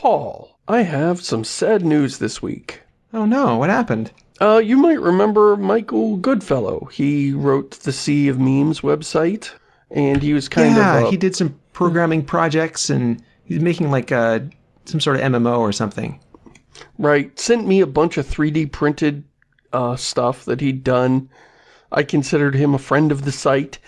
Paul, I have some sad news this week. Oh no, what happened? Uh, you might remember Michael Goodfellow. He wrote the Sea of Memes website, and he was kind yeah, of... Yeah, he did some programming projects, and he's making like a, some sort of MMO or something. Right. Sent me a bunch of 3D printed uh, stuff that he'd done. I considered him a friend of the site.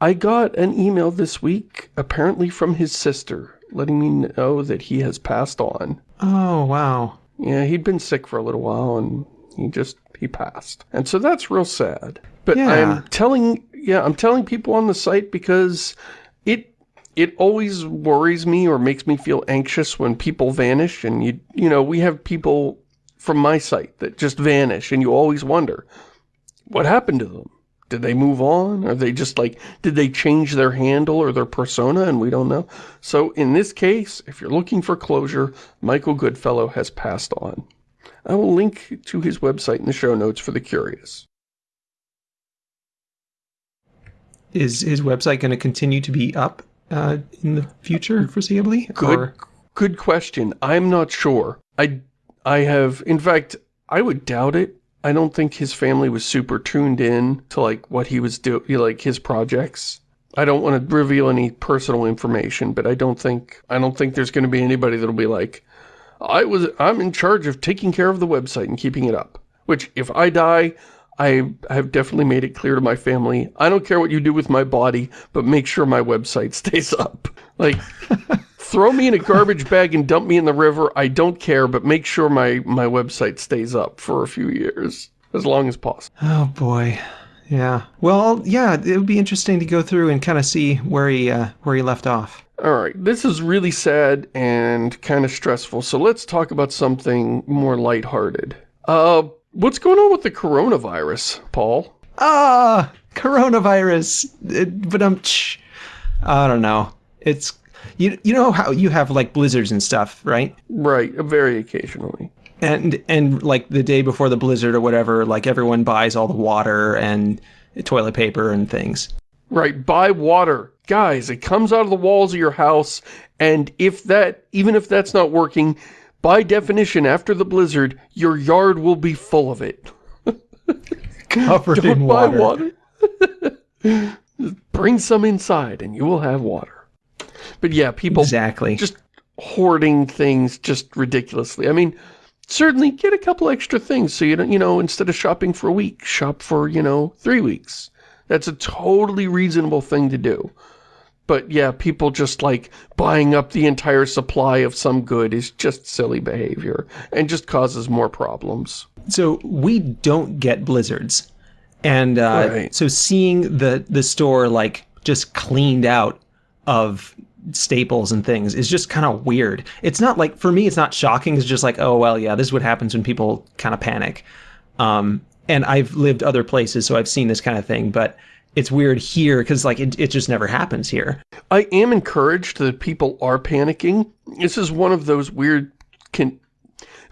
I got an email this week, apparently from his sister, letting me know that he has passed on. Oh, wow. Yeah, he'd been sick for a little while, and he just, he passed. And so that's real sad. But yeah. I'm telling, yeah, I'm telling people on the site because it, it always worries me or makes me feel anxious when people vanish and you, you know, we have people from my site that just vanish and you always wonder, what happened to them? Did they move on? Are they just like, did they change their handle or their persona and we don't know? So in this case, if you're looking for closure, Michael Goodfellow has passed on. I will link to his website in the show notes for the curious. Is his website going to continue to be up uh, in the future, foreseeably? Good, or? good question. I'm not sure. I, I have, in fact, I would doubt it. I don't think his family was super tuned in to like what he was doing, like his projects. I don't want to reveal any personal information, but I don't think, I don't think there's going to be anybody that'll be like, I was, I'm in charge of taking care of the website and keeping it up. Which, if I die, I have definitely made it clear to my family, I don't care what you do with my body, but make sure my website stays up. Like, throw me in a garbage bag and dump me in the river, I don't care, but make sure my, my website stays up for a few years. As long as possible. Oh boy. Yeah. Well, yeah, it would be interesting to go through and kind of see where he, uh, where he left off. Alright, this is really sad and kind of stressful, so let's talk about something more lighthearted. Uh, what's going on with the coronavirus, Paul? Ah, coronavirus. But I'm, I don't know. It's, you, you know how you have like blizzards and stuff, right? Right, very occasionally. And, and like the day before the blizzard or whatever, like everyone buys all the water and toilet paper and things. Right, buy water. Guys, it comes out of the walls of your house, and if that, even if that's not working, by definition, after the blizzard, your yard will be full of it. Covered Don't in buy water. water. Bring some inside and you will have water. But yeah, people Exactly. just hoarding things just ridiculously. I mean, certainly get a couple extra things so you don't, you know, instead of shopping for a week, shop for, you know, three weeks. That's a totally reasonable thing to do. But yeah, people just like buying up the entire supply of some good is just silly behavior and just causes more problems. So we don't get blizzards. And uh, Right. so seeing the, the store like just cleaned out of staples and things is just kind of weird. It's not like, for me, it's not shocking. It's just like, oh, well, yeah, this is what happens when people kind of panic. Um, and I've lived other places, so I've seen this kind of thing, but it's weird here because like it, it just never happens here. I am encouraged that people are panicking. This is one of those weird can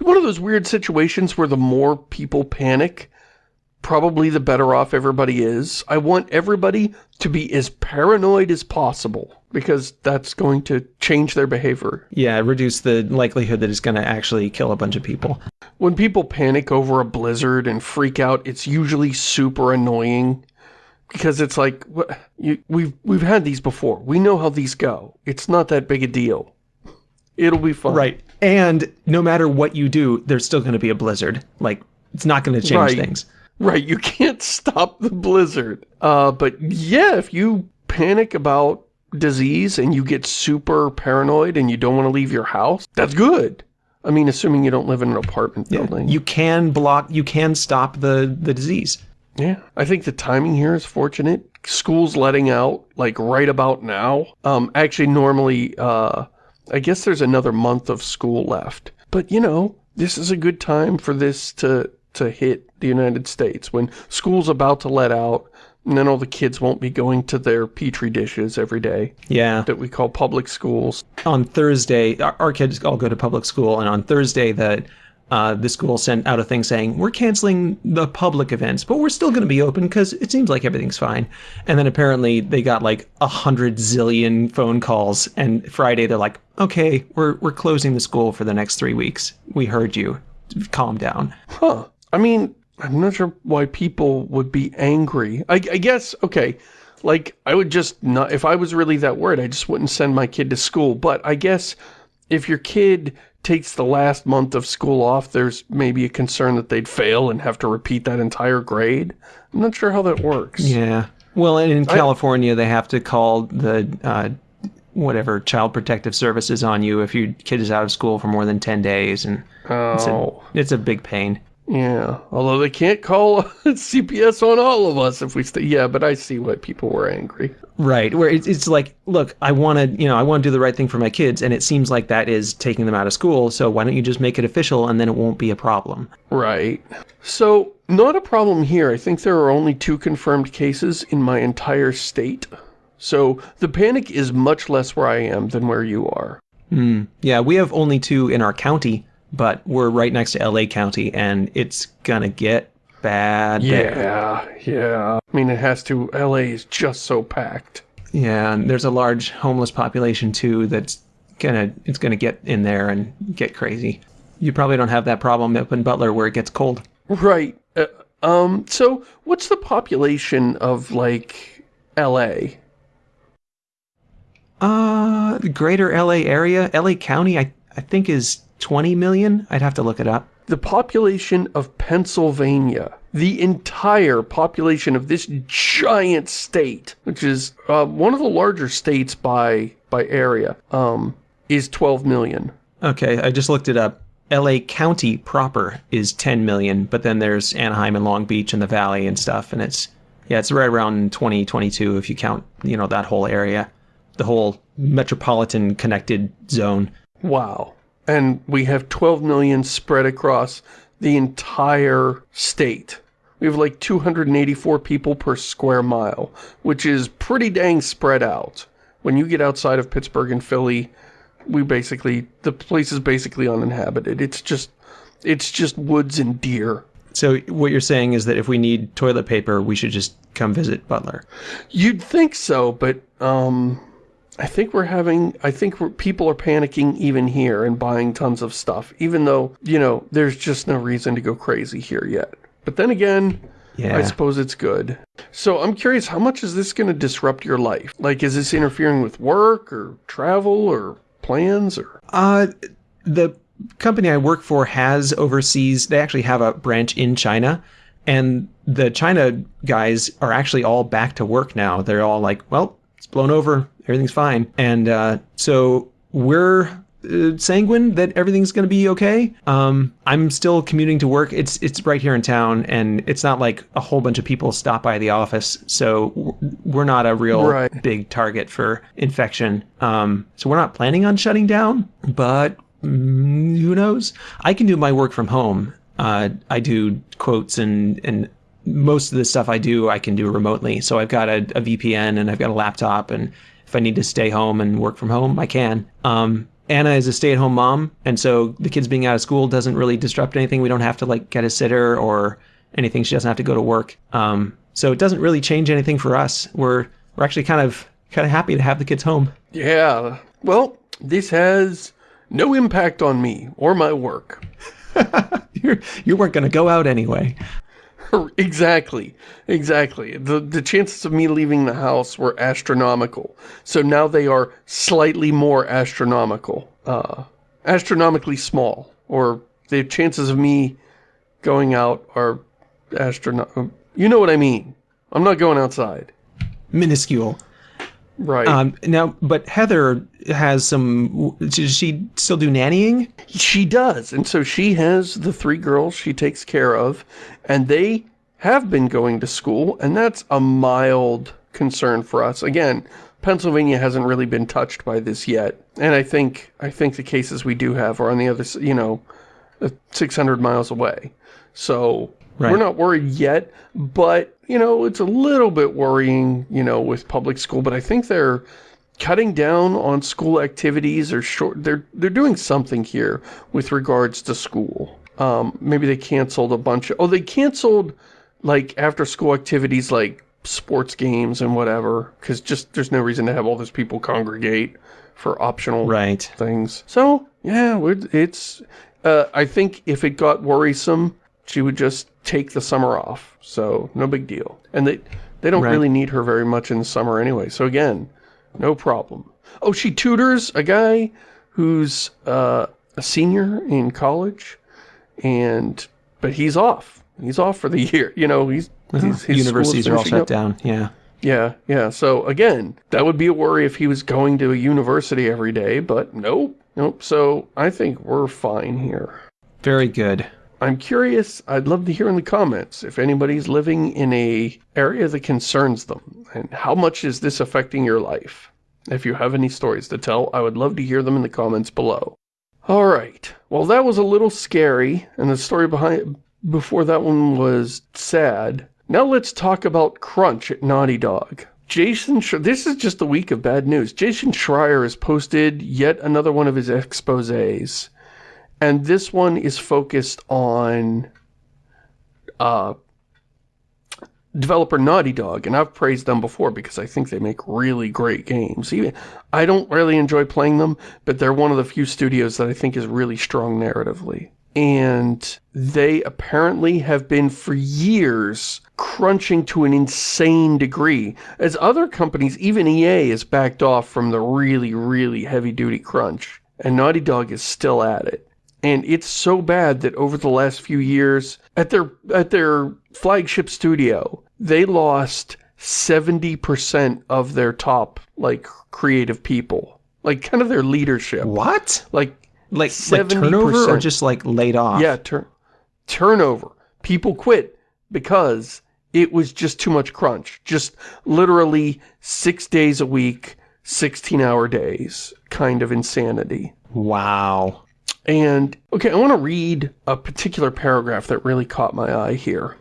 one of those weird situations where the more people panic, probably the better off everybody is. I want everybody to be as paranoid as possible because that's going to change their behavior. Yeah, reduce the likelihood that it's going to actually kill a bunch of people. When people panic over a blizzard and freak out, it's usually super annoying because it's like you, we've we've had these before. We know how these go. It's not that big a deal. It'll be fun. Right. And no matter what you do, there's still going to be a blizzard. Like, it's not going to change Right. things. Right, you can't stop the blizzard. Uh, but yeah, if you panic about disease and you get super paranoid and you don't want to leave your house, that's good. I mean, assuming you don't live in an apartment building. You can block, you can stop the, the disease. Yeah, I think the timing here is fortunate. School's letting out, like, right about now. Um, actually, normally, uh, I guess there's another month of school left. But, you know, this is a good time for this to, to hit the United States when school's about to let out and then all the kids won't be going to their petri dishes every day Yeah. that we call public schools. On Thursday, our, our kids all go to public school, and on Thursday, the uh, the school sent out a thing saying we're canceling the public events, but we're still going to be open because it seems like everything's fine. And then apparently they got like a hundred zillion phone calls, and Friday they're like, okay, we're we're closing the school for the next three weeks. We heard you. Calm down. Huh. I mean, I'm not sure why people would be angry. I, I guess, okay, like, I would just not, if I was really that worried, I just wouldn't send my kid to school. But I guess if your kid takes the last month of school off, there's maybe a concern that they'd fail and have to repeat that entire grade. I'm not sure how that works. Yeah. Well, in California, they have to call the uh, whatever child protective services on you if your kid is out of school for more than 10 days and it's, a, Oh, it's a big pain yeah. Although they can't call CPS on all of us if we stay. Yeah, but I see why people were angry. right where it's, it's like look i want to you know i want to do the right thing for my kids and it seems like that is taking them out of school so why don't you just make it official and then it won't be a problem Right. So, not a problem here. I think there are only two confirmed cases in my entire state. So, the panic is much less where I am than where you are. Hmm. yeah we have only two in our county but we're right next to la county and it's gonna get bad there. Yeah, yeah. I mean, it has to. LA is just so packed. Yeah, and there's a large homeless population too that's gonna it's gonna get in there and get crazy. You probably don't have that problem up in Butler where it gets cold. Right. Uh, um, so, what's the population of, like, LA? Uh, the greater LA area, LA County, I I think is 20 million. I'd have to look it up. the population of Pennsylvania, the entire population of this giant state, which is uh, one of the larger states by by area, um, is 12 million. Okay, I just looked it up. LA County proper is 10 million, but then there's Anaheim and Long Beach and the Valley and stuff, and it's yeah, it's right around 2022 if you count you know that whole area, the whole metropolitan connected zone. Wow. And we have 12 million spread across the entire state. We have like 284 people per square mile, which is pretty dang spread out. When you get outside of Pittsburgh and Philly, we basically, the place is basically uninhabited. It's just, it's just woods and deer. So what you're saying is that if we need toilet paper, we should just come visit Butler. You'd think so, but, um, I think we're having, I think we're, people are panicking even here and buying tons of stuff, even though, you know, there's just no reason to go crazy here yet. But then again, Yeah. I suppose it's good. So I'm curious, how much is this going to disrupt your life? Like, is this interfering with work or travel or plans or? Uh, the company I work for has overseas. They actually have a branch in China, and the China guys are actually all back to work now. They're all like, "Well, blown over. Everything's fine." And uh, so we're uh, sanguine that everything's going to be okay. Um, I'm still commuting to work. It's it's right here in town, and it's not like a whole bunch of people stop by the office. So we're not a real Right. big target for infection. Um, so we're not planning on shutting down, but mm, who knows? I can do my work from home. Uh, I do quotes and and most of the stuff I do I can do remotely. So I've got a, a VPN and I've got a laptop, and if I need to stay home and work from home, I can. Um, Anna is a stay-at-home mom, and so the kids being out of school doesn't really disrupt anything. We don't have to like get a sitter or anything. She doesn't have to go to work. Um, so it doesn't really change anything for us. We're we're actually kind of kind of happy to have the kids home. Yeah. Well, this has no impact on me or my work. You're you weren't going to go out anyway. exactly. Exactly. The the chances of me leaving the house were astronomical. So now they are slightly more astronomical. Uh astronomically small or the chances of me going out are astrono You know what I mean. I'm not going outside. Minuscule. Right. Um, now, but Heather has some. Does she still do nannying? She does. And so she has the three girls she takes care of, and they have been going to school, and that's a mild concern for us. Again, Pennsylvania hasn't really been touched by this yet. And I think I think the cases we do have are on the other, you know, uh, 600 miles away. So Right. we're not worried yet, but you know, it's a little bit worrying, you know, with public school, but I think they're cutting down on school activities or short they're they're doing something here with regards to school. Um, maybe they canceled a bunch of, oh, they canceled like after school activities like sports games and whatever, because just there's no reason to have all those people congregate for optional Right. things. So, yeah, it's, uh, I think if it got worrisome, she would just take the summer off. So, no big deal. And they, they don't Right. really need her very much in the summer anyway. So again, no problem. Oh, she tutors a guy who's, uh, a senior in college and, but he's off. He's off for the year. You know, he's, he's his Universities are all shut up. down. Yeah. Yeah, yeah. So again, that would be a worry if he was going to a university every day, but nope, nope. So I think we're fine here. Very good. I'm curious, I'd love to hear in the comments if anybody's living in a area that concerns them and how much is this affecting your life. If you have any stories to tell, I would love to hear them in the comments below. All right. Well, that was a little scary and the story behind before that one was sad. Now let's talk about Crunch at Naughty Dog. Jason, Sch this is just a week of bad news. Jason Schreier has posted yet another one of his exposés. And this one is focused on uh, developer Naughty Dog, and I've praised them before because I think they make really great games. Even I don't really enjoy playing them, but they're one of the few studios that I think is really strong narratively. And they apparently have been for years crunching to an insane degree, as other companies, even EA, has backed off from the really, really heavy-duty crunch. And Naughty Dog is still at it. And it's so bad that over the last few years, at their at their flagship studio, they lost 70% of their top, like, creative people. Like, kind of their leadership. What? Like, Like, like turnover or 70%. just like laid off? yeah, tur turnover. People quit because it was just too much crunch. Just literally six days a week, 16-hour days kind of insanity. Wow. And, okay, I want to read a particular paragraph that really caught my eye here.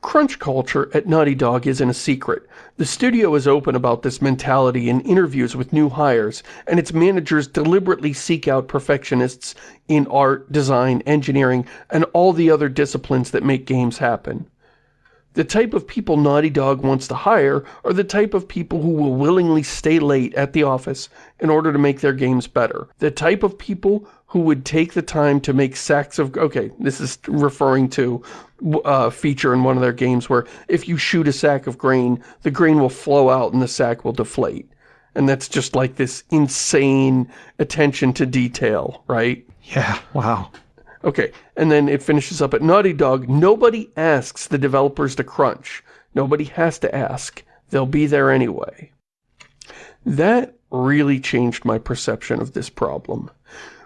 Crunch culture at Naughty Dog isn't a secret. The studio is open about this mentality in interviews with new hires, and its managers deliberately seek out perfectionists in art, design, engineering, and all the other disciplines that make games happen. The type of people Naughty Dog wants to hire are the type of people who will willingly stay late at the office in order to make their games better. The type of people who would take the time to make sacks of... Okay, this is referring to a feature in one of their games where if you shoot a sack of grain, the grain will flow out and the sack will deflate. And that's just like this insane attention to detail, right? Yeah. Wow. Okay, and then it finishes up at Naughty Dog. Nobody asks the developers to crunch. Nobody has to ask. They'll be there anyway. That really changed my perception of this problem.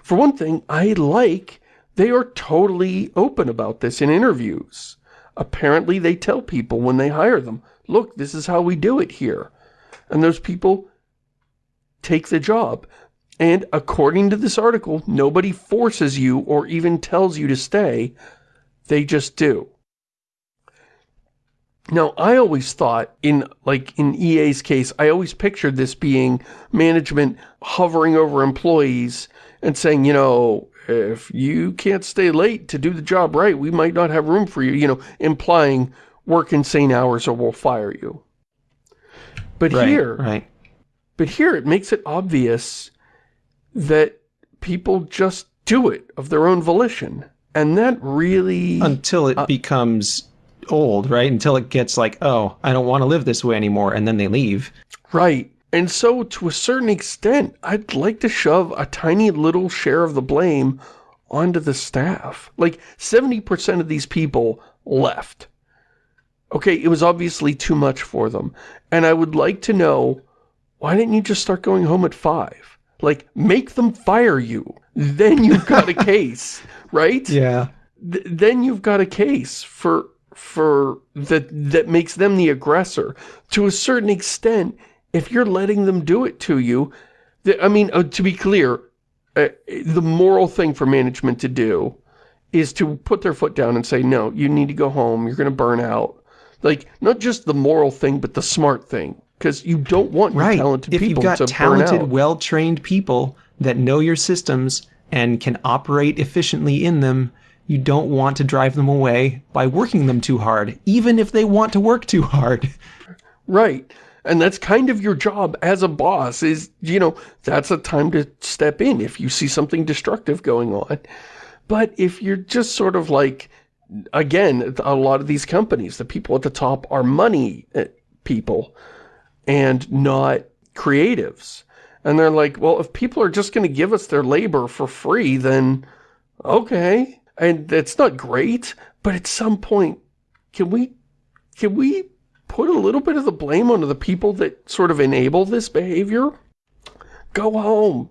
For one thing, I like they are totally open about this in interviews. Apparently they tell people when they hire them, look, this is how we do it here. And those people take the job. And according to this article, nobody forces you or even tells you to stay. They just do. Now, I always thought in, like, in EA's case, I always pictured this being management hovering over employees and saying, you know, if you can't stay late to do the job right, we might not have room for you, you know, implying work insane hours or we'll fire you. But Right. here, Right. but here it makes it obvious that people just do it of their own volition. And that really... Until Uh, it becomes old, right? Until it gets like, oh, I don't want to live this way anymore, and then they leave. Right. And so, to a certain extent, I'd like to shove a tiny little share of the blame onto the staff. Like, 70% of these people left. Okay, it was obviously too much for them. And I would like to know, why didn't you just start going home at 5? Like, make them fire you. Then you've got a case, right? Yeah. th- then you've got a case for for that that makes them the aggressor to a certain extent if you're letting them do it to you i mean uh, to be clear uh, the moral thing for management to do is to put their foot down and say no you need to go home you're going to burn out like not just the moral thing but the smart thing because you don't want your Right. talented if you've got talented, well-trained people that know your systems and can operate efficiently in them, you don't want to drive them away by working them too hard, even if they want to work too hard. Right. And that's kind of your job as a boss is, you know, that's a time to step in if you see something destructive going on. But if you're just sort of like, again, a lot of these companies, the people at the top are money uh, people and not creatives. And they're like, well, if people are just going to give us their labor for free, then okay. And it's not great, but at some point, can we, can we put a little bit of the blame onto the people that sort of enable this behavior? Go home.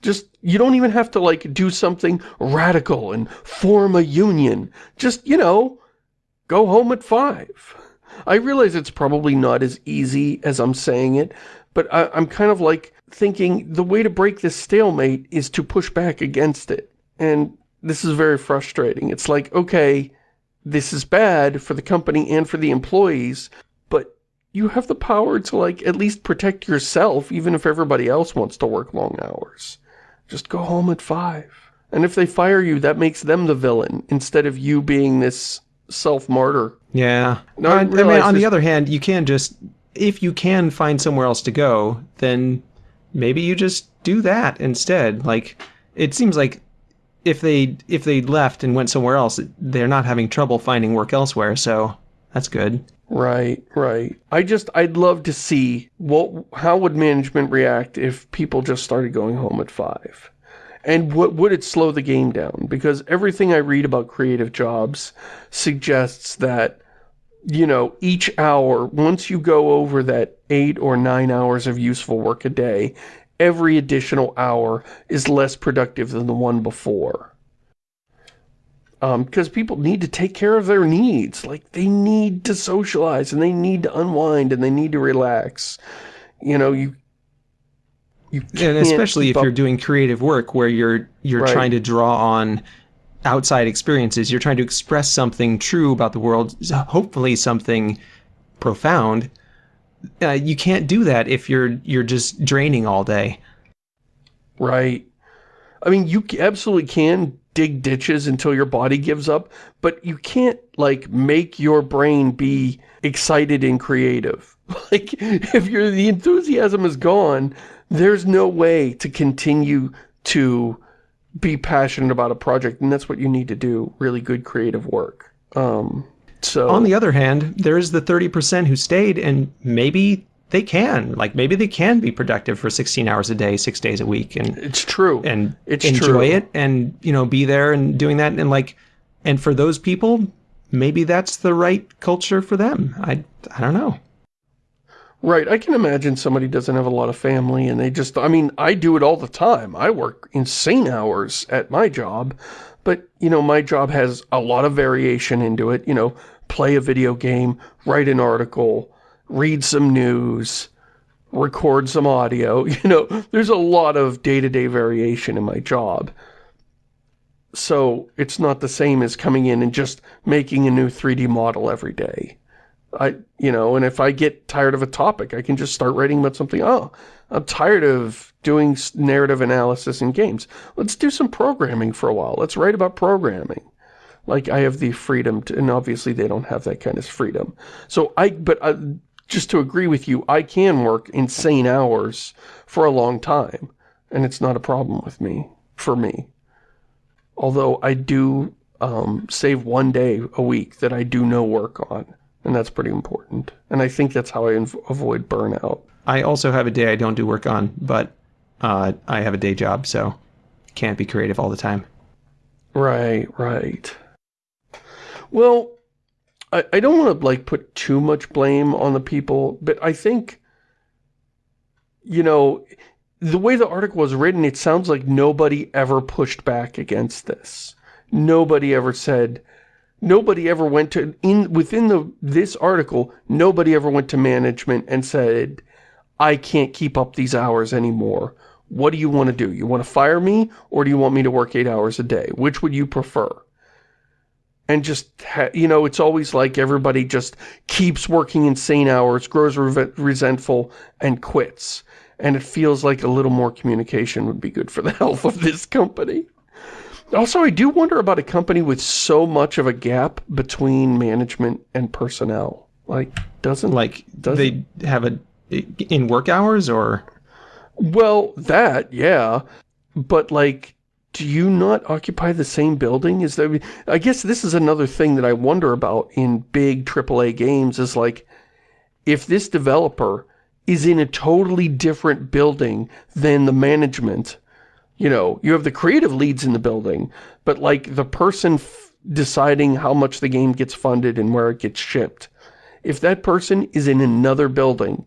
Just, you don't even have to like do something radical and form a union. Just, you know, go home at five. I realize it's probably not as easy as I'm saying it, but I, am kind of like thinking the way to break this stalemate is to push back against it. And this is very frustrating. It's like, okay, this is bad for the company and for the employees, but you have the power to like at least protect yourself even if everybody else wants to work long hours. Just go home at five. And if they fire you, that makes them the villain instead of you being this self-martyr. Yeah. No, I, I mean, on the other hand, you can just, if you can find somewhere else to go, then maybe you just do that instead. Like, it seems like if they if they left and went somewhere else, they're not having trouble finding work elsewhere, so that's good. Right, right. I just, I'd love to see what, how would management react if people just started going home at five? And what would it slow the game down? Because everything I read about creative jobs suggests that, you know, each hour, once you go over that eight or nine hours of useful work a day, every additional hour is less productive than the one before. Because um, people need to take care of their needs. Like, they need to socialize, and they need to unwind, and they need to relax. You know, you... you and especially if you're doing creative work where you're you're right. trying to draw on outside experiences, you're trying to express something true about the world, hopefully something profound, uh, you can't do that if you're you're just draining all day. Right. I mean, you absolutely can dig ditches until your body gives up, but you can't, like, make your brain be excited and creative. Like, if you're, the enthusiasm is gone, there's no way to continue to be passionate about a project, and that's what you need to do, really good creative work. Um, so on the other hand, there is the 30% who stayed and maybe they can like maybe they can be productive for 16 hours a day, 6 days a week and It's true. and it's enjoy true. it and you know be there and doing that and like and for those people maybe that's the right culture for them. I I don't know. Right, I can imagine somebody doesn't have a lot of family and they just, I mean, I do it all the time. I work insane hours at my job, but, you know, my job has a lot of variation into it. You know, play a video game, write an article, read some news, record some audio. You know, there's a lot of day-to-day -day variation in my job. So it's not the same as coming in and just making a new 3D model every day. I, you know, and if I get tired of a topic, I can just start writing about something. Oh, I'm tired of doing narrative analysis in games. Let's do some programming for a while. Let's write about programming. Like, I have the freedom to, and obviously they don't have that kind of freedom. So I, but I, uh, just to agree with you, I can work insane hours for a long time. And it's not a problem with me, for me. Although I do um, save one day a week that I do no work on. And that's pretty important. And I think that's how I avoid burnout. I also have a day I don't do work on, but uh, I have a day job, so can't be creative all the time. Right, right. Well, I, I don't want to, like, put too much blame on the people, but I think, you know, the way the article was written, it sounds like nobody ever pushed back against this. Nobody ever said, Nobody ever went to, in within the this article, nobody ever went to management and said, I can't keep up these hours anymore. What do you want to do? You want to fire me or do you want me to work eight hours a day? Which would you prefer? And just, you know, it's always like everybody just keeps working insane hours, grows re resentful, and quits. And it feels like a little more communication would be good for the health of this company. Also, I do wonder about a company with so much of a gap between management and personnel. Like, doesn't... Like, doesn't, they have a... In work hours, or... Well, that, yeah. But, like, do you not occupy the same building? Is there... I guess this is another thing that I wonder about in big AAA games is, like, if this developer is in a totally different building than the management you know, you have the creative leads in the building, but like the person deciding how much the game gets funded and where it gets shipped. If that person is in another building,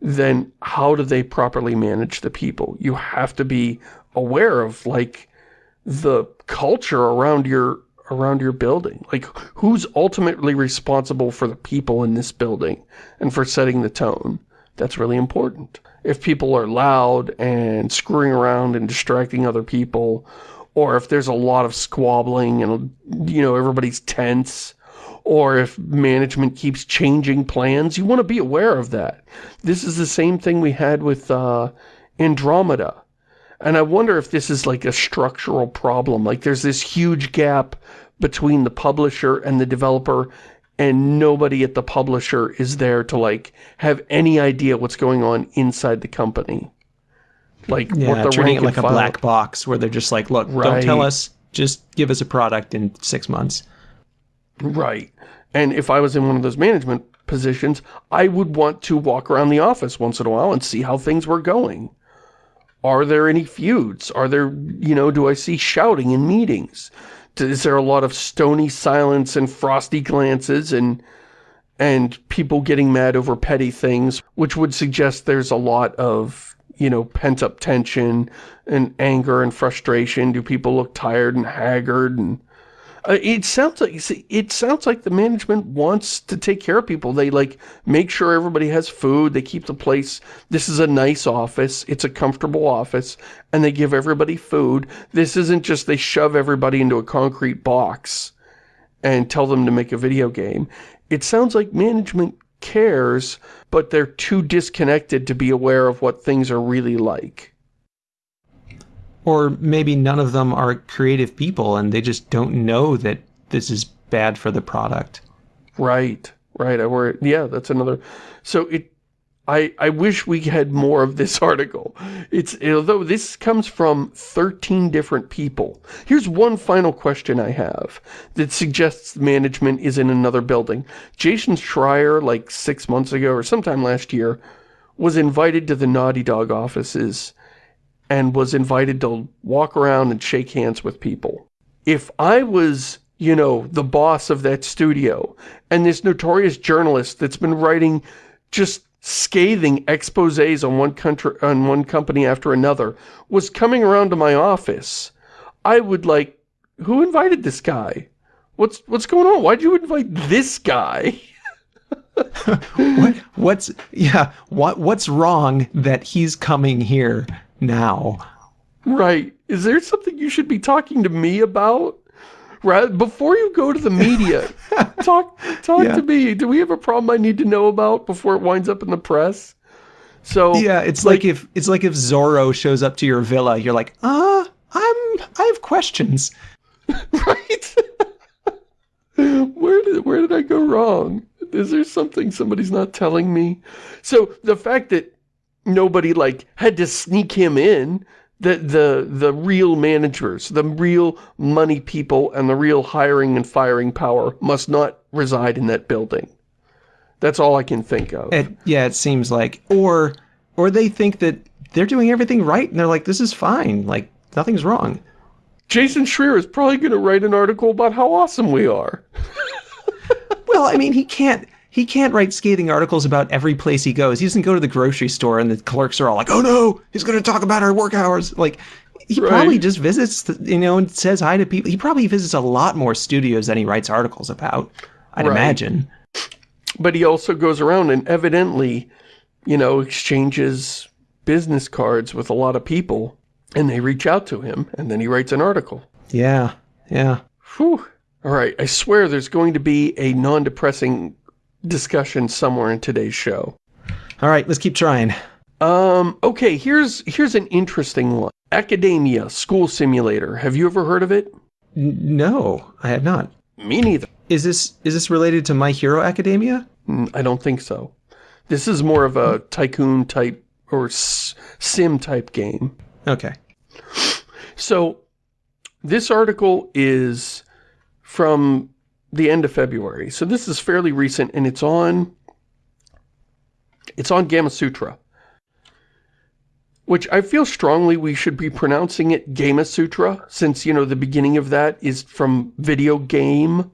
then how do they properly manage the people? You have to be aware of like the culture around your around your building. Like who's ultimately responsible for the people in this building and for setting the tone? That's really important if people are loud and screwing around and distracting other people, or if there's a lot of squabbling and, you know, everybody's tense, or if management keeps changing plans, you want to be aware of that. This is the same thing we had with uh, Andromeda. And I wonder if this is like a structural problem. Like there's this huge gap between the publisher and the developer and nobody at the publisher is there to like have any idea what's going on inside the company. Like yeah, what the treating it like a black box where they're just like, look, right. don't tell us, just give us a product in six months. Right. And if I was in one of those management positions, I would want to walk around the office once in a while and see how things were going. Are there any feuds? Are there, you know, do I see shouting in meetings? Is there a lot of stony silence and frosty glances and and people getting mad over petty things, which would suggest there's a lot of, you know, pent-up tension and anger and frustration. Do people look tired and haggard and uh, it sounds like it sounds like the management wants to take care of people. They like make sure everybody has food. They keep the place. This is a nice office. It's a comfortable office, and they give everybody food. This isn't just they shove everybody into a concrete box and tell them to make a video game. It sounds like management cares, but they're too disconnected to be aware of what things are really like. Or maybe none of them are creative people and they just don't know that this is bad for the product. Right, right. I worry. Yeah, that's another. So it, I, I wish we had more of this article. It's although this comes from 13 different people. Here's one final question I have that suggests management is in another building. Jason Schreier, like six months ago or sometime last year, was invited to the Naughty Dog offices and was invited to walk around and shake hands with people. If I was, you know, the boss of that studio, and this notorious journalist that's been writing just scathing exposés on one country on one company after another was coming around to my office, I would like, who invited this guy? What's what's going on? Why'd you invite this guy? what what's yeah, what what's wrong that he's coming here? Now. Right. Is there something you should be talking to me about? Right before you go to the media, talk talk yeah. to me. Do we have a problem I need to know about before it winds up in the press? So yeah, it's like, like if it's like if Zorro shows up to your villa, you're like, uh, I'm I have questions. right. where did where did I go wrong? Is there something somebody's not telling me? So the fact that nobody like had to sneak him in. The, the, the real managers, the real money people and the real hiring and firing power must not reside in that building. That's all I can think of. It, yeah, it seems like. Or, or they think that they're doing everything right and they're like, this is fine. Like, nothing's wrong. Jason Schreier is probably going to write an article about how awesome we are. well, I mean, he can't he can't write scathing articles about every place he goes. He doesn't go to the grocery store and the clerks are all like, oh no, he's going to talk about our work hours. Like, he right. probably just visits, the, you know, and says hi to people. He probably visits a lot more studios than he writes articles about, I'd right. imagine. But he also goes around and evidently, you know, exchanges business cards with a lot of people and they reach out to him and then he writes an article. Yeah, yeah. Whew. All right, I swear there's going to be a non-depressing discussion somewhere in today's show. All right, let's keep trying. Um, okay, here's here's an interesting one. Academia School Simulator. Have you ever heard of it? N- no, I have not. Me neither. Is this is this related to My Hero Academia? Mm, I don't think so. This is more of a tycoon type or s- sim type game. Okay. So this article is from the end of February. So this is fairly recent and it's on it's on Gamasutra. Which I feel strongly we should be pronouncing it Gamma Sutra since, you know, the beginning of that is from video game,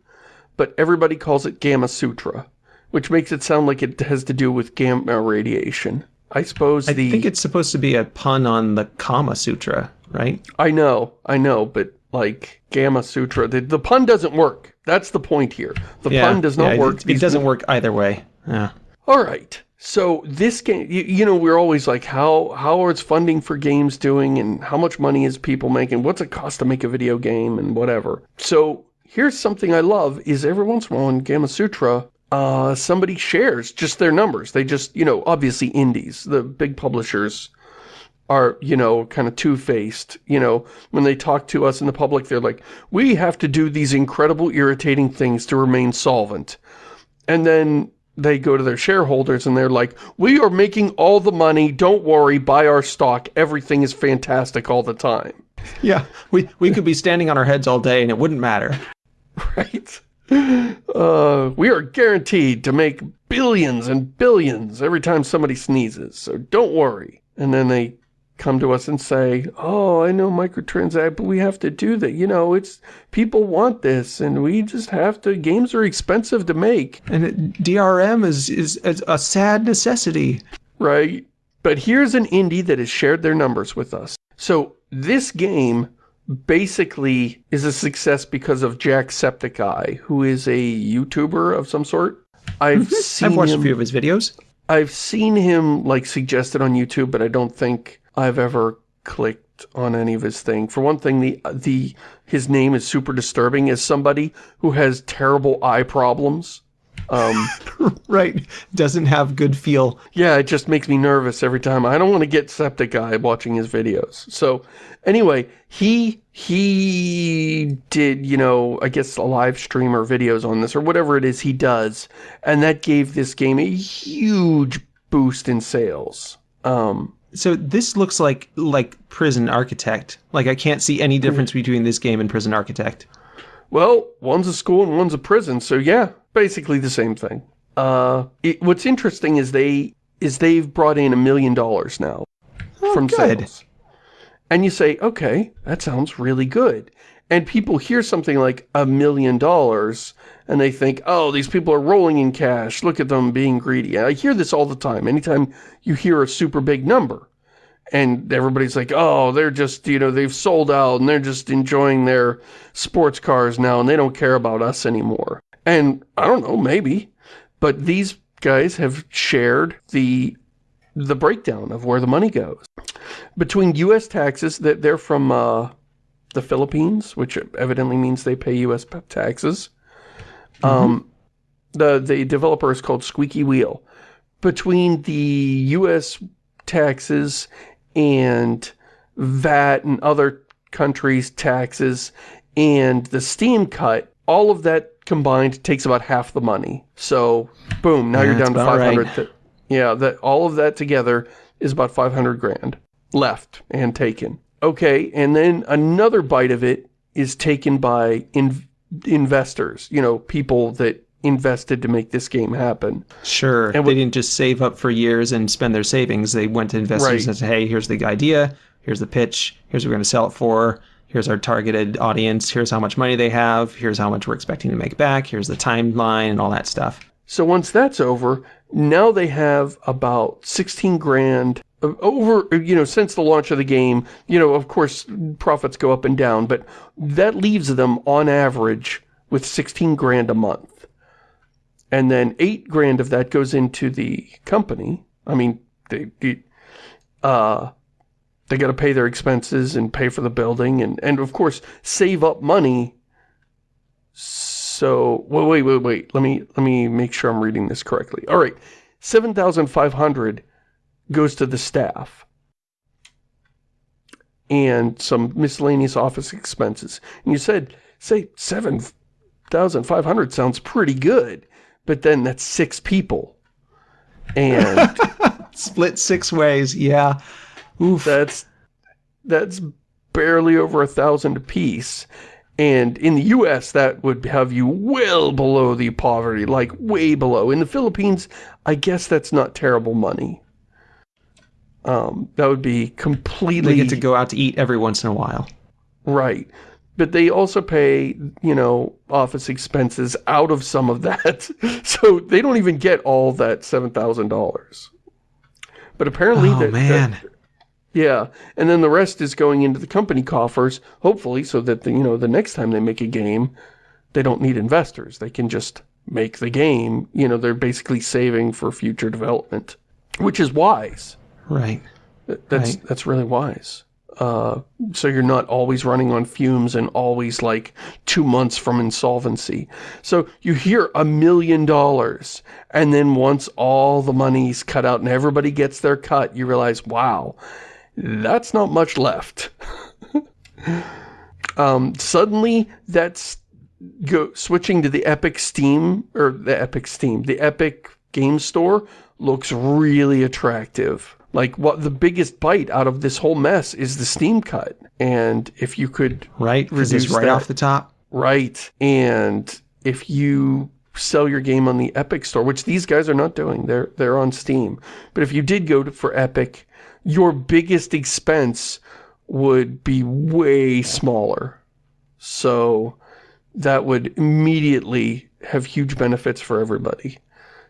but everybody calls it Gamma Sutra, which makes it sound like it has to do with gamma radiation. I suppose I the think it's supposed to be a pun on the Kama Sutra, right? I know, I know, but like Gamma Sutra, the, the pun doesn't work. That's the point here. The pun does not yeah, work. It, it doesn't work either way. Yeah. All right. So this game, you, you know, we're always like, how how is funding for games doing, and how much money is people making? What's it cost to make a video game, and whatever. So here's something I love: is every once in a while in Gamasutra, uh, somebody shares just their numbers. They just, you know, obviously indies, the big publishers are, you know, kind of two-faced. You know, when they talk to us in the public, they're like, we have to do these incredible, irritating things to remain solvent. And then they go to their shareholders and they're like, we are making all the money, don't worry, buy our stock, everything is fantastic all the time. Yeah. We we could be standing on our heads all day and it wouldn't matter. Right? Uh, we are guaranteed to make billions and billions every time somebody sneezes, so don't worry. And then they come to us and say, oh, I know microtransact, but we have to do that. You know, it's, people want this, and we just have to, games are expensive to make. And it, DRM is, is is a sad necessity. right? But here's an indie that has shared their numbers with us. So this game basically is a success because of Jacksepticeye, who is a YouTuber of some sort. I've mm-hmm. seen I've watched him, a few of his videos. I've seen him like suggested on YouTube, but I don't think I've ever clicked on any of his thing. For one thing, the the his name is super disturbing as somebody who has terrible eye problems. Um, Right. Doesn't have good feel. Yeah, it just makes me nervous every time. I don't want to get septic eye watching his videos. So anyway, he he did, you know, I guess a live stream or videos on this or whatever it is he does, and that gave this game a huge boost in sales. Um So this looks like like Prison Architect. Like I can't see any difference between this game and Prison Architect. Well, one's a school and one's a prison, so yeah, basically the same thing. Uh, it, what's interesting is they is they've brought in a million dollars now from good. sales, and you say, okay, that sounds really good. And people hear something like a million dollars, and they think, oh, these people are rolling in cash. Look at them being greedy. I hear this all the time. Anytime you hear a super big number, and everybody's like, oh, they're just, you know, they've sold out and they're just enjoying their sports cars now and they don't care about us anymore. And I don't know, maybe, but these guys have shared the the breakdown of where the money goes. Between U.S. taxes, that they're from uh, the Philippines, which evidently means they pay U.S. taxes. Um, the, the developer is called Squeaky Wheel. Between the U.S. taxes and VAT and other countries' taxes and the Steam cut, all of that combined takes about half the money. So, boom, now Yeah, you're down to 500. right. Yeah, that all of that together is about 500 grand left and taken. Okay, and then another bite of it is taken by in investors, you know, people that invested to make this game happen. Sure. And they didn't just save up for years and spend their savings. They went to investors Right. and said, hey, here's the idea. Here's the pitch. Here's what we're going to sell it for. Here's our targeted audience. Here's how much money they have. Here's how much we're expecting to make back. Here's the timeline and all that stuff. So once that's over, now they have about 16 grand over, you know, since the launch of the game, you know, of course, profits go up and down, but that leaves them on average with 16 grand a month. And then 8 grand of that goes into the company. I mean, they, they uh, they got to pay their expenses and pay for the building and, and of course, save up money so, wait, wait, wait, wait. Let me, let me make sure I'm reading this correctly. All right. 7,500 goes to the staff. and some miscellaneous office expenses. And you said, say, 7,500 sounds pretty good, but then that's six people. And Split six ways, yeah. Oof. that's, that's barely over a thousand apiece. And in the US, that would have you well below the poverty, like way below. In the Philippines, I guess that's not terrible money. Um, that would be completely... They get to go out to eat every once in a while. Right. But they also pay, you know, office expenses out of some of that. so they don't even get all that $7,000. But apparently... Oh, that, man. that- yeah, and then the rest is going into the company coffers, hopefully, so that, the, you know, the next time they make a game, they don't need investors. They can just make the game. You know, they're basically saving for future development, which is wise. Right. That's Right. that's really wise. Uh, so you're not always running on fumes and always like two months from insolvency. So you hear a million dollars, and then once all the money's cut out and everybody gets their cut, you realize, wow, that's not much left. um, suddenly, that's go switching to the Epic Steam or the Epic Steam, the Epic Game Store looks really attractive. Like what the biggest bite out of this whole mess is the Steam cut. And if you could Right? Reduce right that. off the top. right and if you sell your game on the Epic store, which these guys are not doing, they're they're on Steam. But if you did go to, for Epic, your biggest expense would be way smaller. So that would immediately have huge benefits for everybody.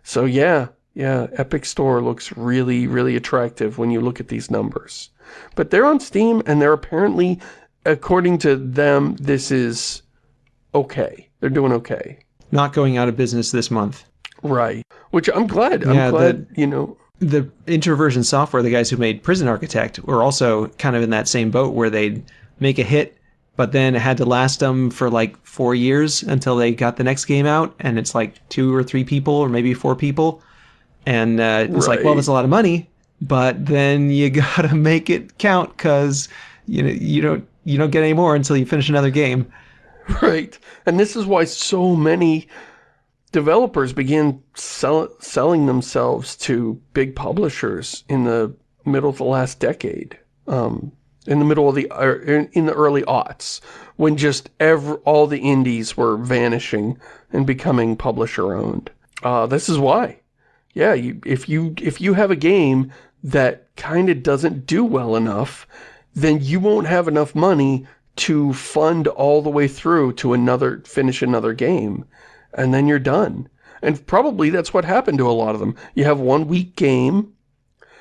So yeah, yeah, Epic Store looks really, really attractive when you look at these numbers. But they're on Steam and they're apparently, according to them, this is okay. They're doing okay. Not going out of business this month. Right. Which I'm glad. I'm glad, you know, the Introversion Software, the guys who made Prison Architect, were also kind of in that same boat where they'd make a hit, but then it had to last them for like four years until they got the next game out, and it's like two or three people or maybe four people, and uh, it's like, well, Right. that's a lot of money, but then you gotta make it count because you know you don't you don't get any more until you finish another game. Right. And this is why so many developers began sell, selling themselves to big publishers in the middle of the last decade. Um, in the middle of the, er, in, in the early aughts, when just every, all the indies were vanishing and becoming publisher owned. Uh, this is why. Yeah, you, if you if you have a game that kind of doesn't do well enough, then you won't have enough money to fund all the way through to another finish another game, and then you're done. And probably that's what happened to a lot of them. You have one weak game,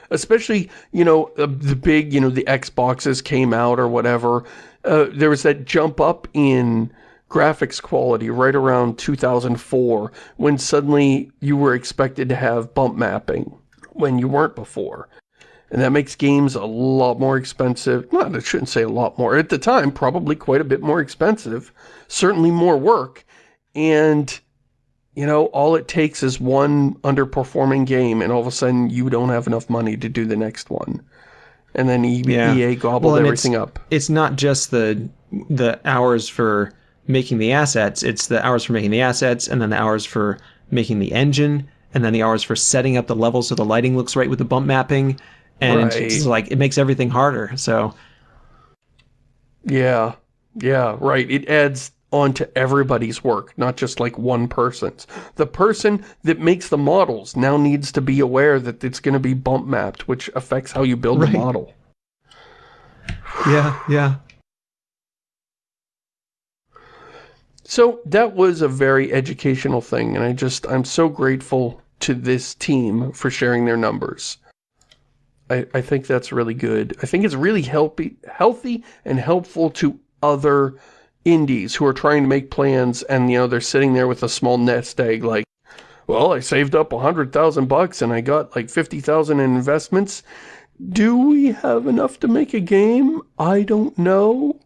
especially you know uh, the big you know the Xboxes came out or whatever. Uh, there was that jump up in graphics quality right around 2004 when suddenly you were expected to have bump mapping when you weren't before. And that makes games a lot more expensive. Well, I shouldn't say a lot more. At the time, probably quite a bit more expensive. Certainly more work. And, you know, all it takes is one underperforming game and all of a sudden you don't have enough money to do the next one. And then E- Yeah. EA gobbled Well, everything up. it's not just the the hours for making the assets it's the hours for making the assets and then the hours for making the engine and then the hours for setting up the level so the lighting looks right with the bump mapping and it's like it makes everything harder so Yeah, yeah, right. It adds on to everybody's work, not just like one person's. The person that makes the models now needs to be aware that it's going to be bump mapped, which affects how you build Right. the model. yeah yeah So that was a very educational thing, and I just, I'm so grateful to this team for sharing their numbers. I, I think that's really good. I think it's really healthy, healthy and helpful to other indies who are trying to make plans and, you know, they're sitting there with a small nest egg like, well, I saved up a hundred thousand bucks and I got like 50,000 in investments. Do we have enough to make a game? I don't know.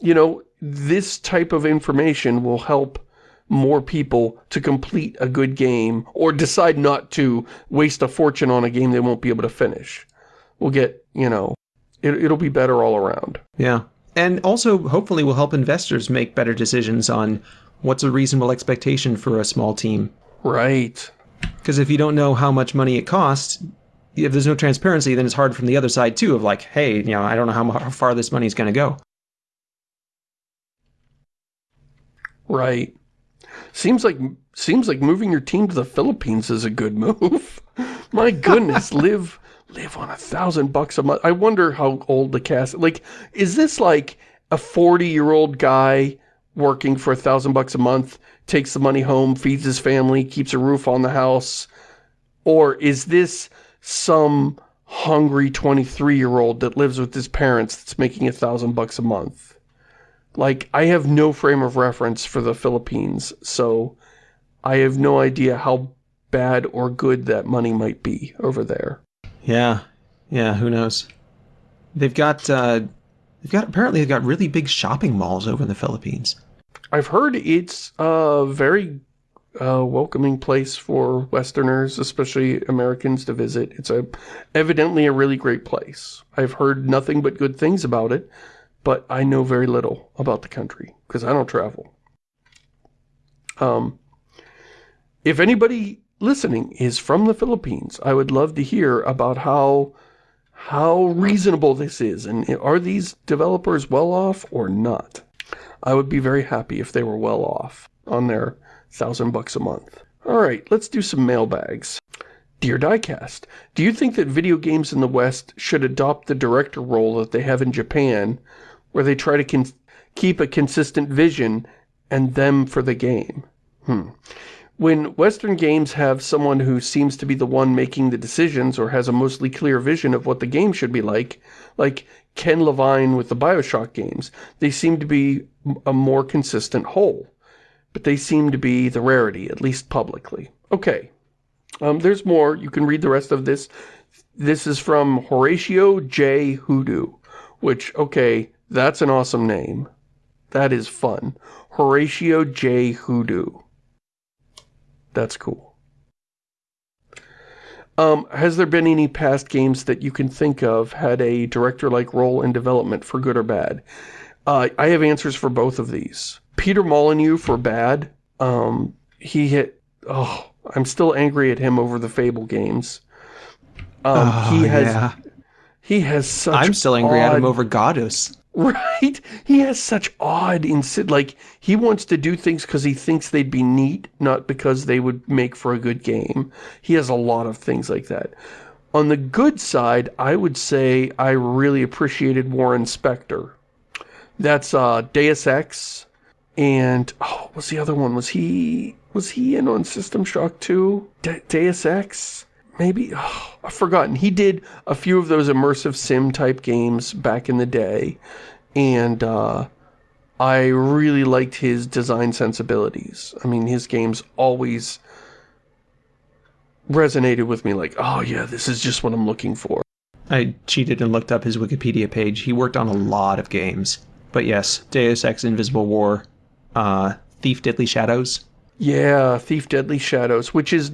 You know, this type of information will help more people to complete a good game or decide not to waste a fortune on a game they won't be able to finish. We'll get, you know, It, it'll be better all around. Yeah. And also, hopefully, will help investors make better decisions on what's a reasonable expectation for a small team. Right. Because if you don't know how much money it costs, if there's no transparency, then it's hard from the other side too. Of like, hey, you know, I don't know how, far this money is going to go. Right. Seems like seems like moving your team to the Philippines is a good move. My goodness, live live on a thousand bucks a month. I wonder how old the cast. Like, is this like a forty-year-old guy working for a thousand bucks a month, takes the money home, feeds his family, keeps a roof on the house, or is this some hungry 23-year-old that lives with his parents that's making a thousand bucks a month? Like, I have no frame of reference for the Philippines, so I have no idea how bad or good that money might be over there. Yeah, yeah, who knows? They've got, uh, they've got, apparently they've got really big shopping malls over in the Philippines. I've heard it's a very uh, welcoming place for Westerners, especially Americans, to visit. It's a evidently a really great place. I've heard nothing but good things about it, but I know very little about the country because I don't travel. Um, if anybody listening is from the Philippines, I would love to hear about how how reasonable this is and are these developers well off or not. I would be very happy if they were well off on their thousand bucks a month. Alright, let's do some mailbags. Dear Diecast, do you think that video games in the West should adopt the director role that they have in Japan, where they try to keep a consistent vision and them for the game? Hmm. When Western games have someone who seems to be the one making the decisions or has a mostly clear vision of what the game should be like, like Ken Levine with the Bioshock games, they seem to be a more consistent whole. But they seem to be the rarity, at least publicly. Okay. Um, there's more. You can read the rest of this. This is from Horatio J. Hoodoo, which, okay, that's an awesome name. That is fun. Horatio J. Hoodoo. That's cool. Um, has there been any past games that you can think of had a director-like role in development for good or bad? Uh, I have answers for both of these. Peter Molyneux for bad. Um, he hit... Oh, I'm still angry at him over the Fable games. Um, oh, he has... Yeah. He has such I'm still angry odd, at him over Godus. Right? He has such odd, insid like, he wants to do things because he thinks they'd be neat, not because they would make for a good game. He has a lot of things like that. On the good side, I would say I really appreciated Warren Spector. That's uh, Deus Ex, and, oh, what's the other one? Was he, was he in on System Shock 2? De Deus Ex? Maybe oh, I've forgotten. He did a few of those immersive sim type games back in the day, and uh, I really liked his design sensibilities. I mean, his games always resonated with me like, oh yeah, this is just what I'm looking for. I cheated and looked up his Wikipedia page. He worked on a lot of games. But yes, Deus Ex Invisible War, uh, Thief Deadly Shadows, yeah, Thief Deadly Shadows, which is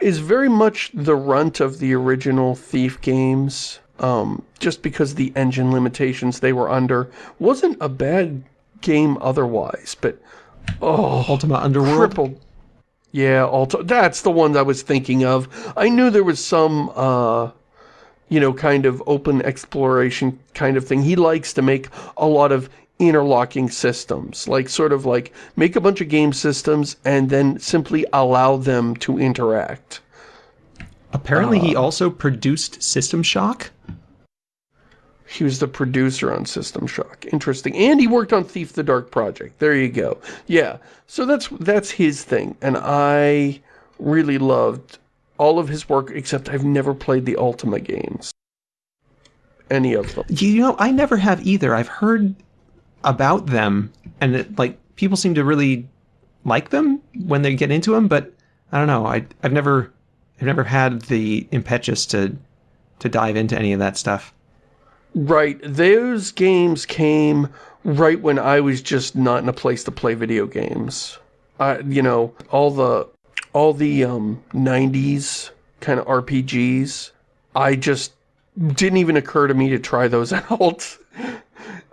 is very much the runt of the original Thief games. Um, just because the engine limitations they were under wasn't a bad game otherwise, but oh, Ultima Underworld. Crippled. Yeah, Ultima. That's the one I was thinking of. I knew there was some, uh, you know, kind of open exploration kind of thing. He likes to make a lot of interlocking systems, like sort of like make a bunch of game systems and then simply allow them to interact. Apparently uh, he also produced System Shock. He was the producer on System Shock. Interesting. And he worked on Thief the Dark Project. There you go. Yeah. So that's that's his thing. And I really loved all of his work, except I've never played the Ultima games. Any of them. You know, I never have either. I've heard about them, and it, like people seem to really like them when they get into them. But I don't know. I I've never I've never had the impetus to to dive into any of that stuff. Right. Those games came right when I was just not in a place to play video games. I, you know, all the all the um 90s kind of RPGs, I just didn't even occur to me to try those out.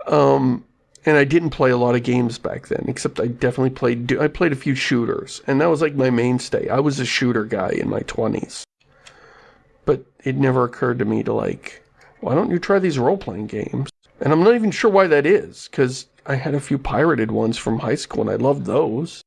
um, and I didn't play a lot of games back then, except I definitely played, I played a few shooters, and that was like my mainstay. I was a shooter guy in my 20s. But it never occurred to me to like, why don't you try these role-playing games? And I'm not even sure why that is, because I had a few pirated ones from high school, and I loved those.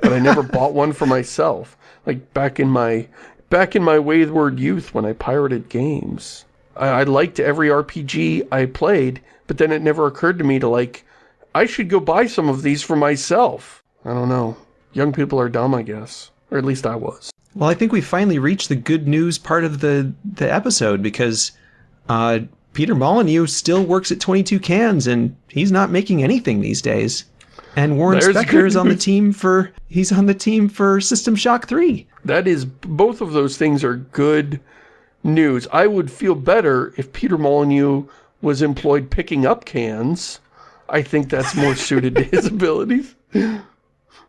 But I never bought one for myself. Like, back in my, back in my wayward youth when I pirated games. I, I liked every RPG I played, but then it never occurred to me to like, I should go buy some of these for myself. I don't know. Young people are dumb, I guess. Or at least I was. Well, I think we finally reached the good news part of the, the episode because uh, Peter Molyneux still works at 22 Cans and he's not making anything these days. And Warren There's Spector is on the team for he's on the team for System Shock 3. That is, both of those things are good news. I would feel better if Peter Molyneux was employed picking up cans. I think that's more suited to his abilities.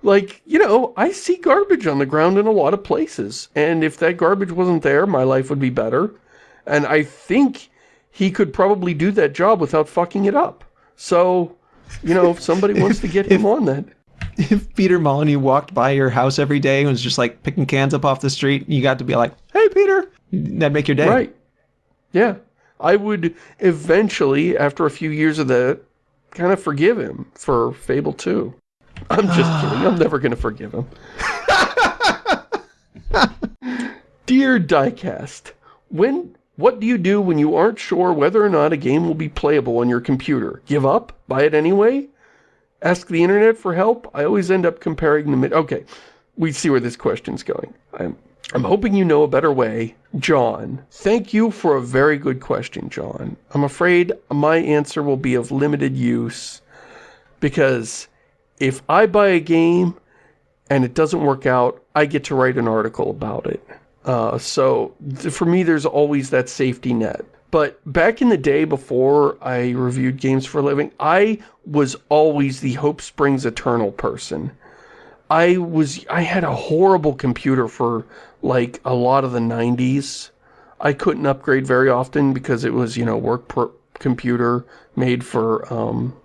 Like, you know, I see garbage on the ground in a lot of places. And if that garbage wasn't there, my life would be better. And I think he could probably do that job without fucking it up. So, you know, if somebody wants to get him on that. If Peter Molyneux walked by your house every day and was just like picking cans up off the street, you got to be like, "Hey, Peter," that'd make your day. Right. Yeah. I would eventually, after a few years of that, kind of forgive him for Fable 2. I'm just kidding. I'm never going to forgive him. Dear Diecast, when what do you do when you aren't sure whether or not a game will be playable on your computer? Give up? Buy it anyway? Ask the internet for help? I always end up comparing them. Okay, we see where this question's going. I'm, I'm hoping you know a better way. John, thank you for a very good question, John. I'm afraid my answer will be of limited use because if I buy a game and it doesn't work out, I get to write an article about it. Uh, so for me, there's always that safety net. But back in the day before I reviewed games for a living, I was always the Hope Springs Eternal person. I was I had a horrible computer for like a lot of the 90s. I couldn't upgrade very often because it was, you know, work pro- computer made for um,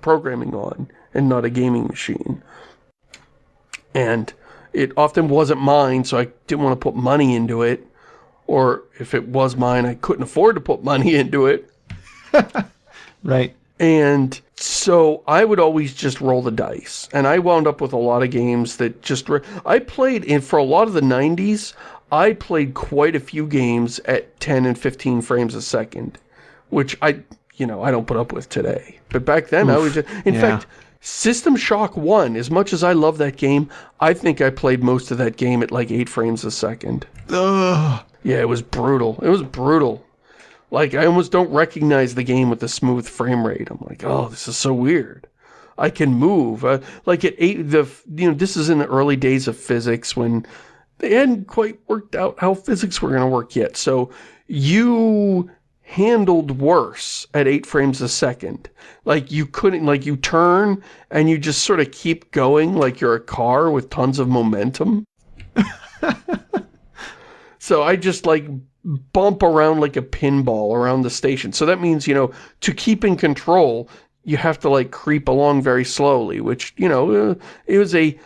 programming on and not a gaming machine. And it often wasn't mine, so I didn't want to put money into it. Or if it was mine, I couldn't afford to put money into it. Right. And so I would always just roll the dice. And I wound up with a lot of games that just... I played, in for a lot of the 90s, I played quite a few games at 10 and 15 frames a second. Which I, you know, I don't put up with today. But back then, I was just... In yeah. fact, System Shock 1, as much as I love that game, I think I played most of that game at like 8 frames a second. Ugh. Yeah, it was brutal. It was brutal. Like, I almost don't recognize the game with the smooth frame rate. I'm like, oh, this is so weird. I can move. Uh, like at eight, the you know, this is in the early days of physics when they hadn't quite worked out how physics were going to work yet. So you handled worse at eight frames a second. Like you couldn't, like you turn and you just sort of keep going like you're a car with tons of momentum. So I just like bump around like a pinball around the station. So that means, you know, to keep in control, you have to like creep along very slowly, which, you know, uh, it was a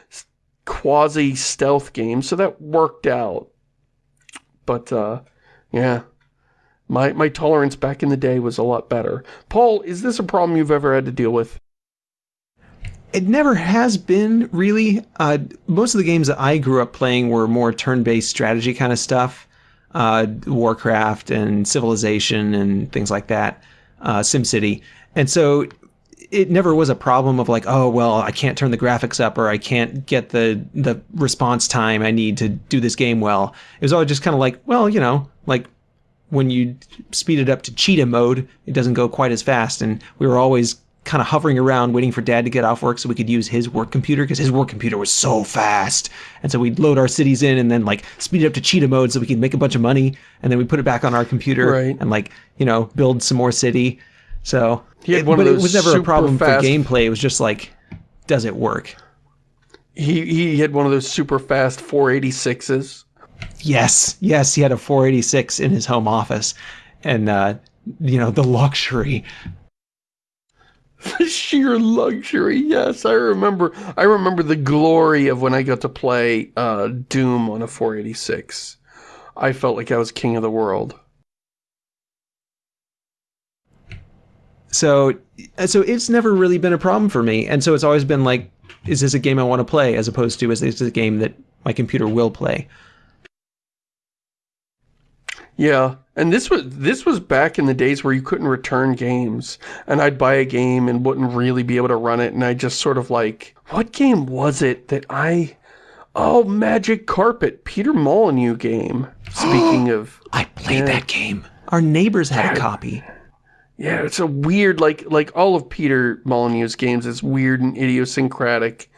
quasi stealth game. So that worked out. But, uh, yeah, my, my tolerance back in the day was a lot better. Paul, is this a problem you've ever had to deal with? It never has been really. Uh, most of the games that I grew up playing were more turn-based strategy kind of stuff, uh, Warcraft and Civilization and things like that, uh, SimCity, and so it never was a problem of like, oh well, I can't turn the graphics up or I can't get the the response time I need to do this game well. It was always just kind of like, well, you know, like when you speed it up to cheetah mode, it doesn't go quite as fast. And we were always kind of hovering around waiting for dad to get off work so we could use his work computer because his work computer was so fast. And so we'd load our cities in and then like speed it up to cheetah mode so we could make a bunch of money. And then we put it back on our computer Right. and like, you know, build some more city. So, He had it- one of but it was never a problem for gameplay. It was just like, does it work? He, he had one of those super fast 486s. Yes, yes, he had a 486 in his home office, and uh, you know the luxury. The sheer luxury, yes. I remember I remember the glory of when I got to play uh, Doom on a 486. I felt like I was king of the world. So, so it's never really been a problem for me, and so it's always been like, is this a game I want to play, as opposed to is this a game that my computer will play? Yeah, and this was this was back in the days where you couldn't return games, and I'd buy a game and wouldn't really be able to run it, and I just sort of like, what game was it that I? Oh, Magic Carpet, Peter Molyneux game. Speaking of, I played that game. Our neighbors had a copy. Yeah, it's a weird, like, like all of Peter Molyneux's games is weird and idiosyncratic.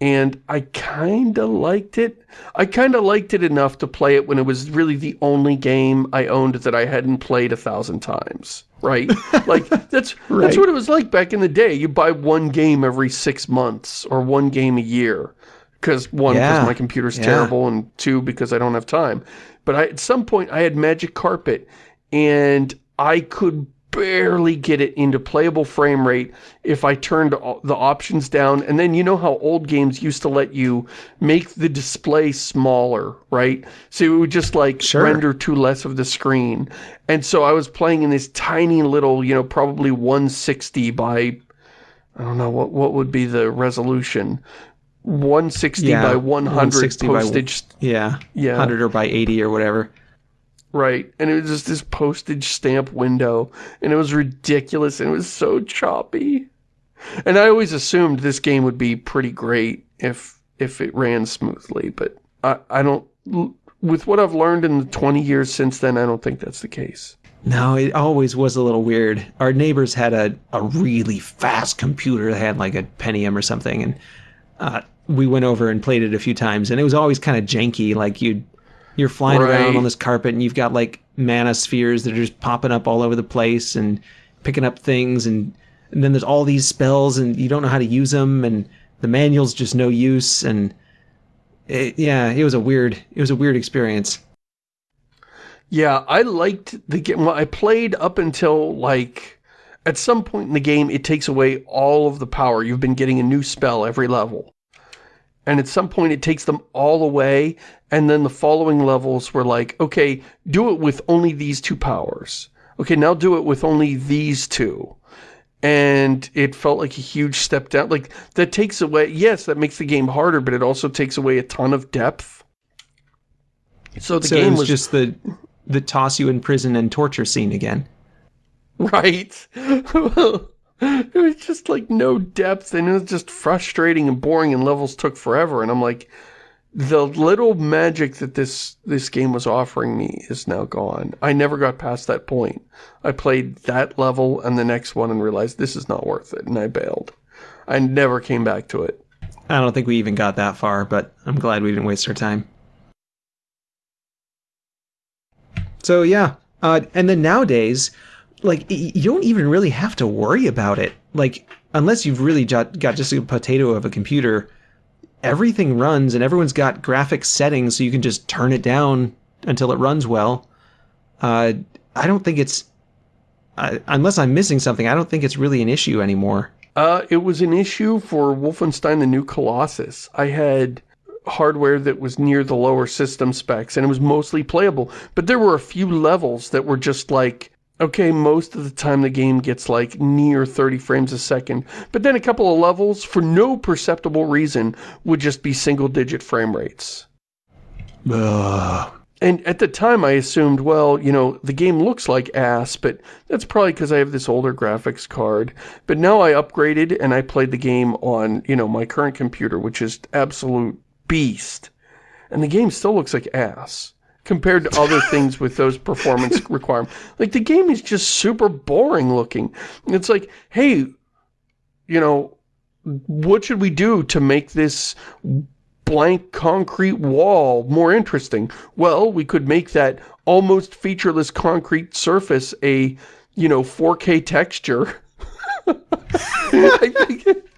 And I kind of liked it. I kind of liked it enough to play it when it was really the only game I owned that I hadn't played a thousand times. Right? like, that's, Right. that's what it was like back in the day. You buy one game every six months or one game a year. Because one, because Yeah. my computer's Yeah. terrible, and two, because I don't have time. But I, at some point, I had Magic Carpet, and I could barely get it into playable frame rate if I turned the options down. And then you know how old games used to let you make the display smaller, right? So it would just like Sure. render to less of the screen. And so I was playing in this tiny little, you know, probably 160 by, I don't know, what, what would be the resolution? 160 Yeah, by 100 160 by- postage Yeah, Yeah. hundred or by eighty or whatever. Right, and it was just this postage stamp window, and it was ridiculous, and it was so choppy. And I always assumed this game would be pretty great if if it ran smoothly, but I, I don't, with what I've learned in the 20 years since then, I don't think that's the case. No, it always was a little weird. Our neighbors had a, a really fast computer that had like a Pentium or something, and uh, we went over and played it a few times, and it was always kind of janky. Like you, you're flying Right. around on this carpet, and you've got like mana spheres that are just popping up all over the place and picking up things, and, and then there's all these spells, and you don't know how to use them, and the manual's just no use, and it, yeah, it was a weird, it was a weird experience. Yeah, I liked the game. Well, I played up until, like, at some point in the game, it takes away all of the power. You've been getting a new spell every level. And at some point, it takes them all away, and then the following levels were like, okay, do it with only these two powers. Okay, now do it with only these two. And it felt like a huge step down. Like, that takes away, yes, that makes the game harder, but it also takes away a ton of depth. So the so game was, was just the the toss you in prison and torture scene again. Right. it was just like no depth and it was just frustrating and boring and levels took forever. And I'm like, the little magic that this, this game was offering me is now gone. I never got past that point. I played that level and the next one and realized this is not worth it. And I bailed. I never came back to it. I don't think we even got that far, but I'm glad we didn't waste our time. So yeah, uh, and then nowadays, like you don't even really have to worry about it. Like unless you've really got, got just a potato of a computer, everything runs and everyone's got graphics settings, so you can just turn it down until it runs well. Uh, I don't think it's uh, unless I'm missing something. I don't think it's really an issue anymore. Uh, it was an issue for Wolfenstein the New Colossus. I had hardware that was near the lower system specs and it was mostly playable. But there were a few levels that were just like, okay, most of the time the game gets like near 30 frames a second. But then a couple of levels, for no perceptible reason, would just be single digit frame rates. Ugh. And at the time I assumed, well, you know, the game looks like ass, but that's probably because I have this older graphics card. But now I upgraded and I played the game on, you know, my current computer, which is absolute beast. And the game still looks like ass compared to other things with those performance requirements. Like the game is just super boring looking. It's like, hey, you know, what should we do to make this blank concrete wall more interesting? Well, we could make that almost featureless concrete surface a, you know, 4K texture. I think,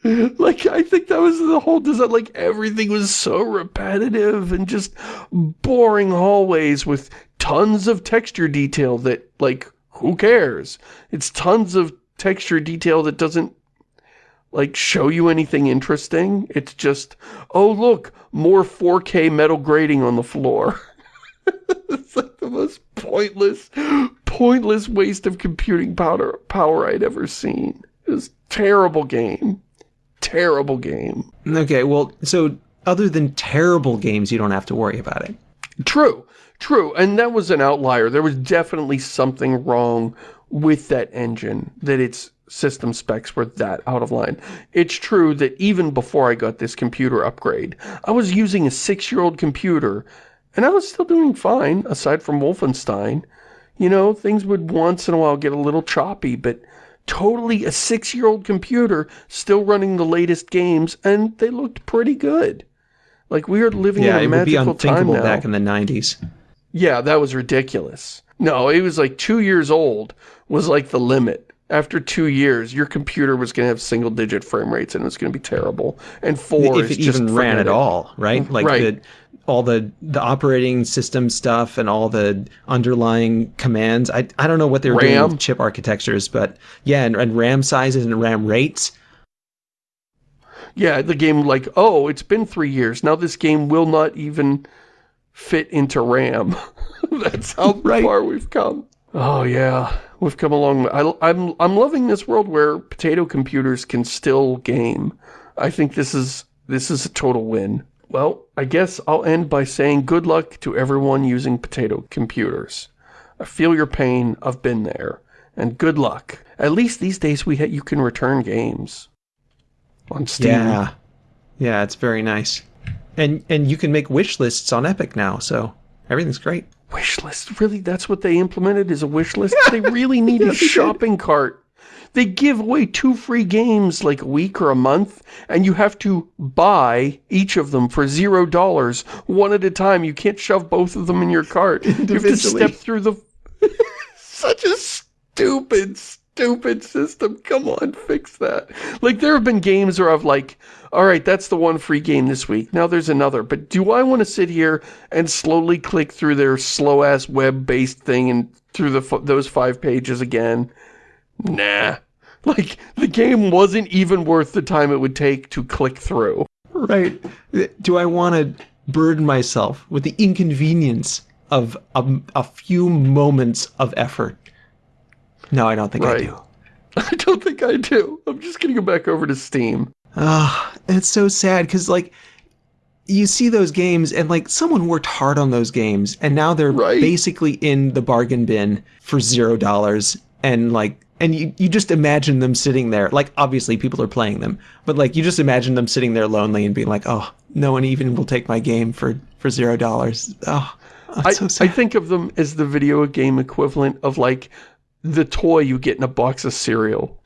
like, I think that was the whole design. Like, everything was so repetitive and just boring hallways with tons of texture detail that, like, who cares? It's tons of texture detail that doesn't, like, show you anything interesting. It's just, oh, look, more 4K metal grating on the floor. it's like the most pointless, pointless waste of computing power, power I'd ever seen. It was terrible game. Terrible game. Okay, well, so other than terrible games, you don't have to worry about it. True, true. And that was an outlier. There was definitely something wrong with that engine, that its system specs were that out of line. It's true that even before I got this computer upgrade, I was using a six-year-old computer, and I was still doing fine, aside from Wolfenstein. You know, things would once in a while get a little choppy, but totally a six-year-old computer still running the latest games, and they looked pretty good. Like, we are living Yeah, in a magical time Yeah, it would be unthinkable back in the 90s. Yeah, that was ridiculous. No, it was like two years old was like the limit. After two years, your computer was going to have single-digit frame rates and it was going to be terrible. And four if it just even ran at all, right? Like Right. the all the the operating system stuff and all the underlying commands. I I don't know what they were doing with chip architectures, but yeah, and, and RAM sizes and RAM rates. Yeah, the game like, oh, it's been three years. Now this game will not even fit into RAM. That's how Right. far we've come. Oh yeah, we've come along. I, I'm I'm loving this world where potato computers can still game. I think this is this is a total win. Well, I guess I'll end by saying good luck to everyone using potato computers. I feel your pain. I've been there, and good luck. At least these days we you can return games on Steam. Yeah, yeah, it's very nice. And and you can make wish lists on Epic now, so everything's great. Wish list. Really? That's what they implemented is a wish list? They really need a shopping cart. They give away two free games like a week or a month, and you have to buy each of them for zero dollars, one at a time. You can't shove both of them in your cart. You have to step through the... Such a stupid, stupid system. Come on, fix that. Like, there have been games where I've like, all right, that's the one free game this week. Now there's another. But do I want to sit here and slowly click through their slow-ass web-based thing and through the f- those five pages again? Nah. Like, the game wasn't even worth the time it would take to click through. Right. Do I want to burden myself with the inconvenience of a, a few moments of effort? No, I don't think I do. I don't think I do. I'm just gonna go back over to Steam. Ah, it's so sad because like you see those games and like someone worked hard on those games and now they're Right. basically in the bargain bin for zero dollars and like and you, you just imagine them sitting there like obviously people are playing them but like you just imagine them sitting there lonely and being like oh no one even will take my game for for zero dollars oh I, so I think of them as the video game equivalent of like the toy you get in a box of cereal.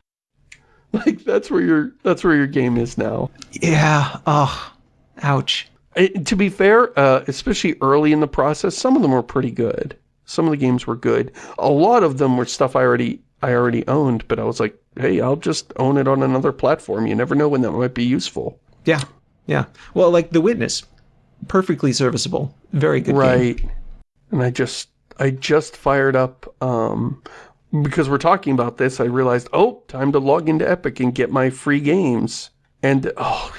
Like that's where your that's where your game is now. yeah oh ouch Eh, to be fair, uh, especially early in the process, some of them were pretty good. Some of the games were good. A lot of them were stuff I already I already owned, but I was like, hey, I'll just own it on another platform. You never know when that might be useful. yeah yeah well like the witness perfectly serviceable very good game. Right. And I just I just fired up um because we're talking about this, I realized, oh, time to log into Epic and get my free games. And oh,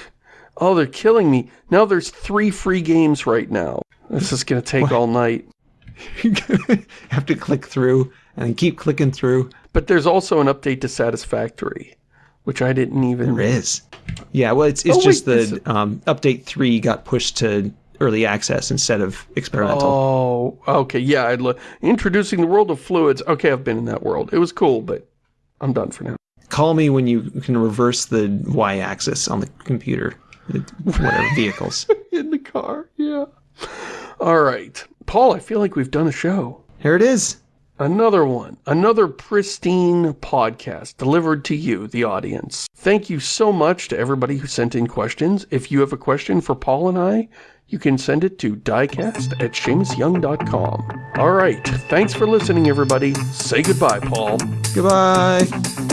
oh, they're killing me. Now there's three free games right now. This is gonna take all night. You have to click through and keep clicking through. But there's also an update to Satisfactory, which I didn't even. There is. Yeah, well, it's it's Oh, just this- the um, update three got pushed to early access instead of experimental. Oh, okay, yeah. I'd lo- introducing the world of fluids. Okay, I've been in that world. It was cool, but I'm done for now. Call me when you can reverse the y-axis on the computer, whatever vehicles. In the car, yeah. All right, Paul. I feel like we've done a show. Here it is. Another one, another pristine podcast delivered to you, the audience. Thank you so much to everybody who sent in questions. If you have a question for Paul and I, you can send it to diecast at shamusyoung.com. All right, thanks for listening, everybody. Say goodbye, Paul. Goodbye.